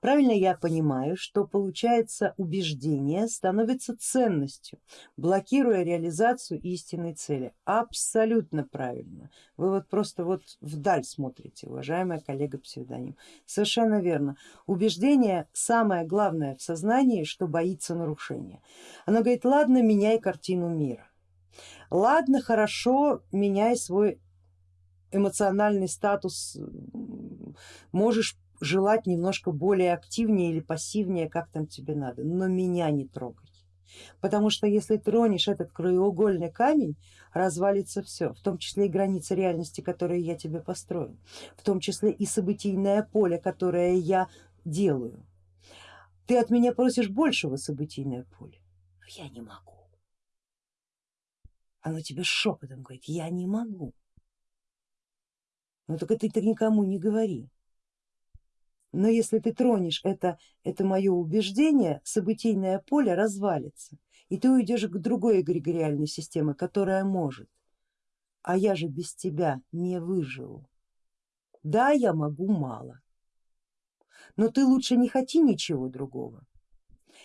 Правильно я понимаю, что получается убеждение становится ценностью, блокируя реализацию истинной цели. Абсолютно правильно. Вы вот просто вот вдаль смотрите, уважаемая коллега псевдоним. Совершенно верно. Убеждение самое главное в сознании, что боится нарушения. Оно говорит, ладно, меняй картину мира. Ладно, хорошо, меняй свой эмоциональный статус, можешь желать немножко более активнее или пассивнее, как там тебе надо, но меня не трогай. Потому что если тронешь этот краеугольный камень, развалится все, в том числе и границы реальности, которые я тебе построил, в том числе и событийное поле, которое я делаю. Ты от меня просишь большего событийное поле, но я не могу. Оно тебе шепотом говорит, я не могу. Ну только ты так никому не говори. Но если ты тронешь это, это мое убеждение, событийное поле развалится, и ты уйдешь к другой эгрегориальной системе, которая может. А я же без тебя не выживу. Да, я могу мало, но ты лучше не хоти ничего другого.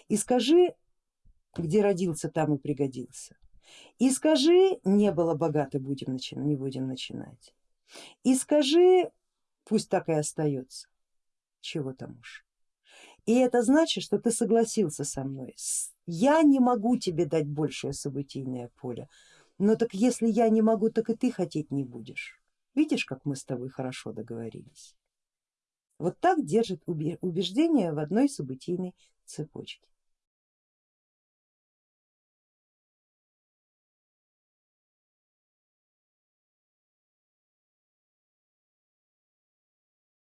И скажи, где родился, там и пригодился. И скажи, не было богато, будем начинать, не будем начинать. И скажи, пусть так и остается чего там уж. И это значит, что ты согласился со мной. Я не могу тебе дать большее событийное поле, но так если я не могу, так и ты хотеть не будешь. Видишь, как мы с тобой хорошо договорились. Вот так держит убеждение в одной событийной цепочке.